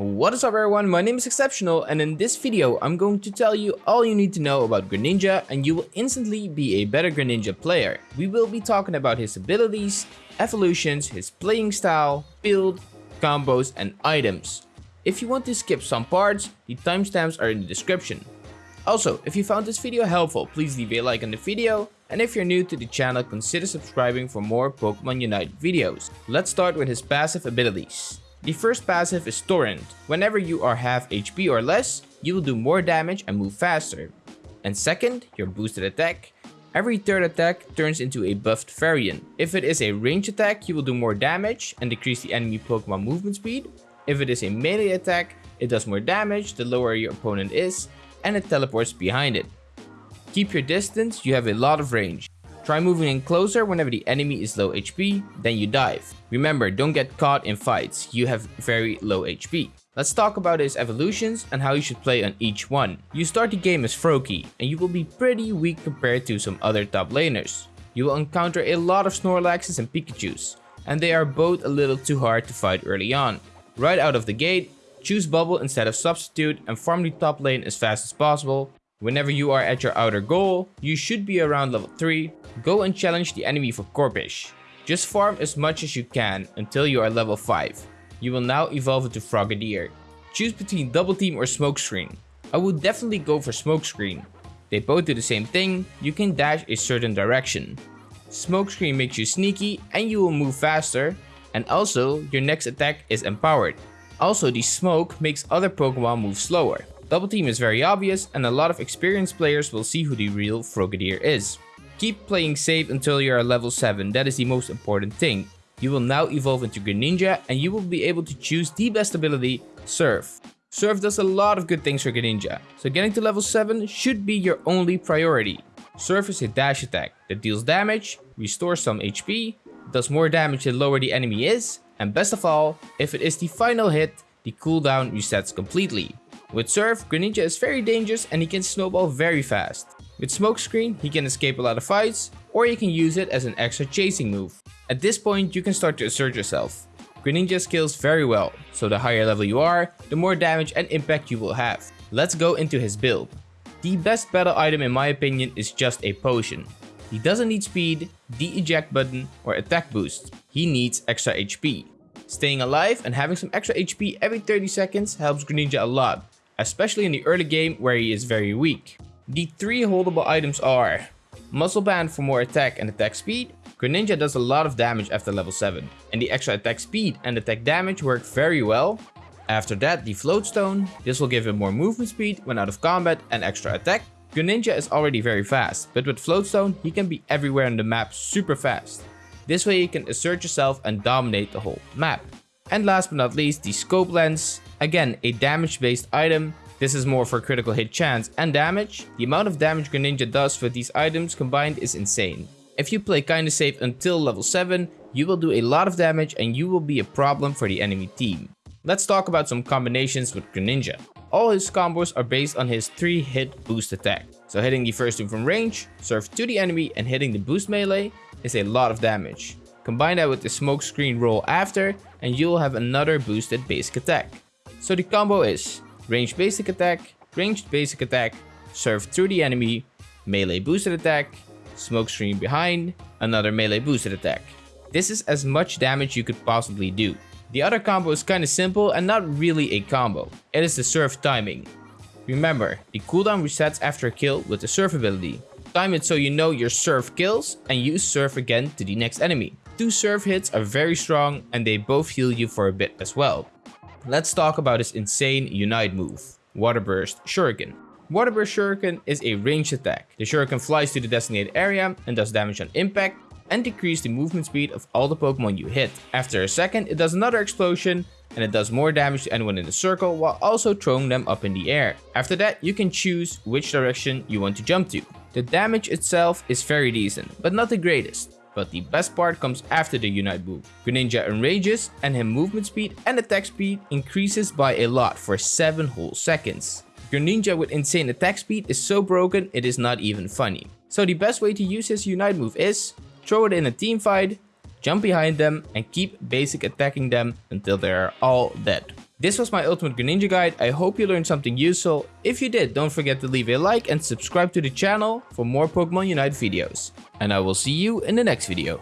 What is up everyone, my name is Exceptional and in this video I'm going to tell you all you need to know about Greninja and you will instantly be a better Greninja player. We will be talking about his abilities, evolutions, his playing style, build, combos and items. If you want to skip some parts, the timestamps are in the description. Also, if you found this video helpful, please leave a like on the video and if you're new to the channel, consider subscribing for more Pokemon Unite videos. Let's start with his passive abilities. The first passive is Torrent. Whenever you are half HP or less, you will do more damage and move faster. And second, your boosted attack. Every third attack turns into a buffed variant. If it is a range attack, you will do more damage and decrease the enemy Pokemon movement speed. If it is a melee attack, it does more damage the lower your opponent is, and it teleports behind it. Keep your distance, you have a lot of range. Try moving in closer whenever the enemy is low HP, then you dive. Remember, don't get caught in fights, you have very low HP. Let's talk about his evolutions and how you should play on each one. You start the game as Froakie, and you will be pretty weak compared to some other top laners. You will encounter a lot of Snorlaxes and Pikachus, and they are both a little too hard to fight early on. Right out of the gate, choose Bubble instead of Substitute and farm the top lane as fast as possible. Whenever you are at your outer goal, you should be around level 3 Go and challenge the enemy for Corphish. Just farm as much as you can until you are level 5. You will now evolve into Frogadier. Choose between Double Team or Smokescreen. I would definitely go for Smokescreen. They both do the same thing, you can dash a certain direction. Smokescreen makes you sneaky and you will move faster, and also your next attack is empowered. Also the smoke makes other Pokemon move slower. Double Team is very obvious and a lot of experienced players will see who the real Frogadier is. Keep playing safe until you are level 7, that is the most important thing. You will now evolve into Greninja and you will be able to choose the best ability, Surf. Surf does a lot of good things for Greninja, so getting to level 7 should be your only priority. Surf is a dash attack that deals damage, restores some HP, does more damage the lower the enemy is, and best of all, if it is the final hit, the cooldown resets completely. With Surf, Greninja is very dangerous and he can snowball very fast. With Smokescreen, he can escape a lot of fights, or you can use it as an extra chasing move. At this point, you can start to assert yourself. Greninja scales very well, so the higher level you are, the more damage and impact you will have. Let's go into his build. The best battle item in my opinion is just a potion. He doesn't need speed, the eject button, or attack boost. He needs extra HP. Staying alive and having some extra HP every 30 seconds helps Greninja a lot, especially in the early game where he is very weak. The three holdable items are Muscle Band for more attack and attack speed. Greninja does a lot of damage after level 7, and the extra attack speed and attack damage work very well. After that, the Float Stone. This will give him more movement speed when out of combat and extra attack. Greninja is already very fast, but with Float Stone, he can be everywhere on the map super fast. This way you can assert yourself and dominate the whole map. And last but not least, the Scope Lens. Again, a damage based item this is more for critical hit chance and damage. The amount of damage Greninja does for these items combined is insane. If you play kinda safe until level 7, you will do a lot of damage and you will be a problem for the enemy team. Let's talk about some combinations with Greninja. All his combos are based on his 3 hit boost attack. So hitting the first two from range, surf to the enemy and hitting the boost melee is a lot of damage. Combine that with the smoke screen roll after and you'll have another boosted basic attack. So the combo is Ranged basic attack, ranged basic attack, surf through the enemy, melee boosted attack, smoke screen behind, another melee boosted attack. This is as much damage you could possibly do. The other combo is kinda simple and not really a combo. It is the surf timing. Remember, the cooldown resets after a kill with the surf ability. Time it so you know your surf kills and use surf again to the next enemy. Two surf hits are very strong and they both heal you for a bit as well. Let's talk about his insane Unite move, Water Burst Shuriken. Water Burst Shuriken is a ranged attack. The Shuriken flies to the designated area and does damage on impact and decrease the movement speed of all the Pokemon you hit. After a second, it does another explosion and it does more damage to anyone in the circle while also throwing them up in the air. After that, you can choose which direction you want to jump to. The damage itself is very decent, but not the greatest. But the best part comes after the Unite move. Greninja enrages and his movement speed and attack speed increases by a lot for 7 whole seconds. Greninja with insane attack speed is so broken it is not even funny. So the best way to use his Unite move is throw it in a team fight, jump behind them and keep basic attacking them until they are all dead. This was my Ultimate Greninja guide, I hope you learned something useful. If you did, don't forget to leave a like and subscribe to the channel for more Pokemon Unite videos. And I will see you in the next video.